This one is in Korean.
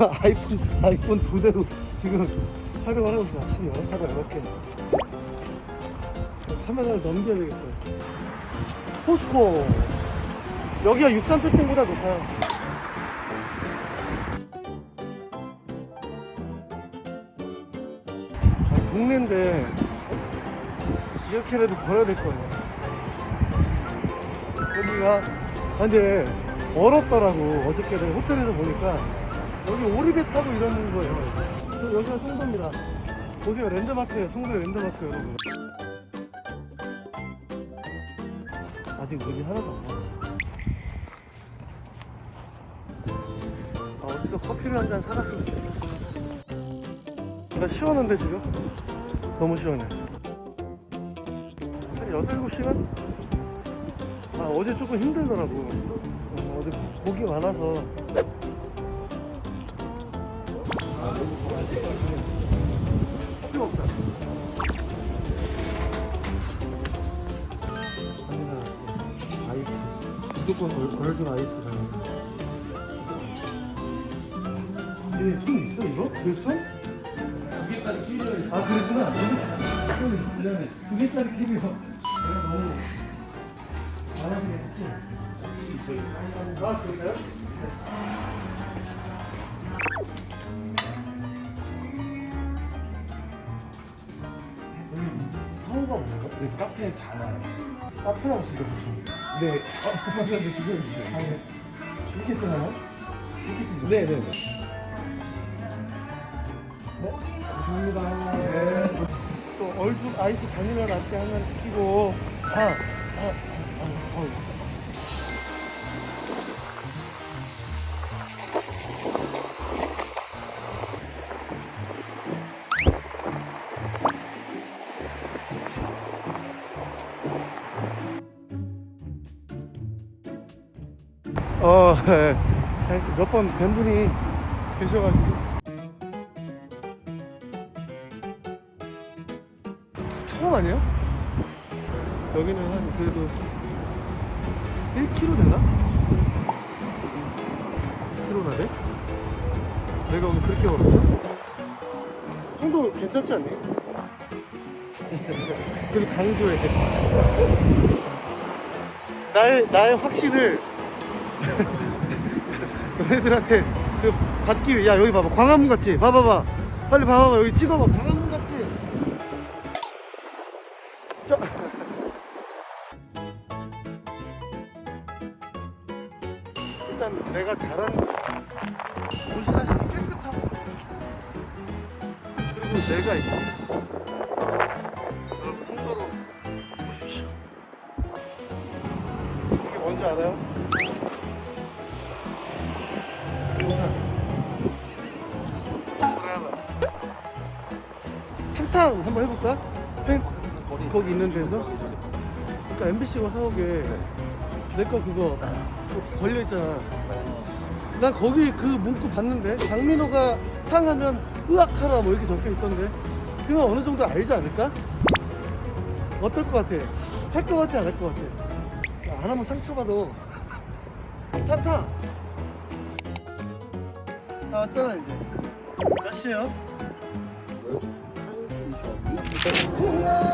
아이폰 아이폰 두 대로 지금 촬영을 하고 있어요. 아침 영상가 이렇게 카메라를 넘겨야 되겠어요. 포스코 여기가 63평보다 높아요. 아, 동네인데 이렇게라도 걸어야 될 거예요. 여기가 아, 근데 얼었더라고 어저께 호텔에서 보니까 여기 오리배 타고 이러는 거예요. 저 여기가 송도입니다. 보세요 랜드마크예요. 송도 랜드마크 여러분. 아직 물이 하나도 안 나와. 아, 어디서 커피를 한 잔 사갔으면 좋겠다. 나 시원한데 지금? 너무 시원해. 한 6, 7시간? 아, 어제 조금 힘들더라고. 어, 어제 고기 많아서. 무조건 걸- 걸준 아이스가. 얘손 있어 이거? 그 손? 두 개짜리 키리어. 아 그랬구나. 손 미안해. 두 개짜리 키리어. 내가 너무 말하게 했지. 아 그럴까요? 뭔가? 네, 카페 자나요. 카페랑 지금 네. 어, 먼저 드시면 돼요. 아니 이렇게 쓰나요? 이렇게 쓰죠? 네, 네, 네. 네, 감사합니다. 네. 또 얼죽 아이스 바닐라 라떼 하나 시키고 아, 아, 아, 아, 아. 어, 몇 번 뵌 분이 계셔가지고 처음 아니에요? 여기는 한 그래도 1km 되나? 1km나 돼? 내가 오늘 그렇게 걸었어? 정도 괜찮지 않니? 그래도 강조해 나의, 나의 확신을 너희들한테 그 받기 위해 야 여기 봐봐 광화문 같지? 봐봐봐 빨리 봐봐봐 여기 찍어봐 광화문 같지? 자. 일단 내가 잘하는 곳이 곳이 사실 깨끗하고 그리고 내가 있고 여러분 송도로 보십시오 이게 뭔지 알아요? 탕 한번 해볼까? 펜 거기 있는 데서 그러니까 MBC가 사오게 내거 그거 걸려 있잖아. 난 거기 그 문구 봤는데 장민호가 탕 하면 으악하라 뭐 이렇게 적혀 있던데 그건 어느 정도 알지 않을까? 어떨 것 같아? 할 것 같아 안 할 것 같아? 야, 안 하면 상처받아. 탕탕. 다 왔잖아 이제. 몇 시에요? 한 2시간.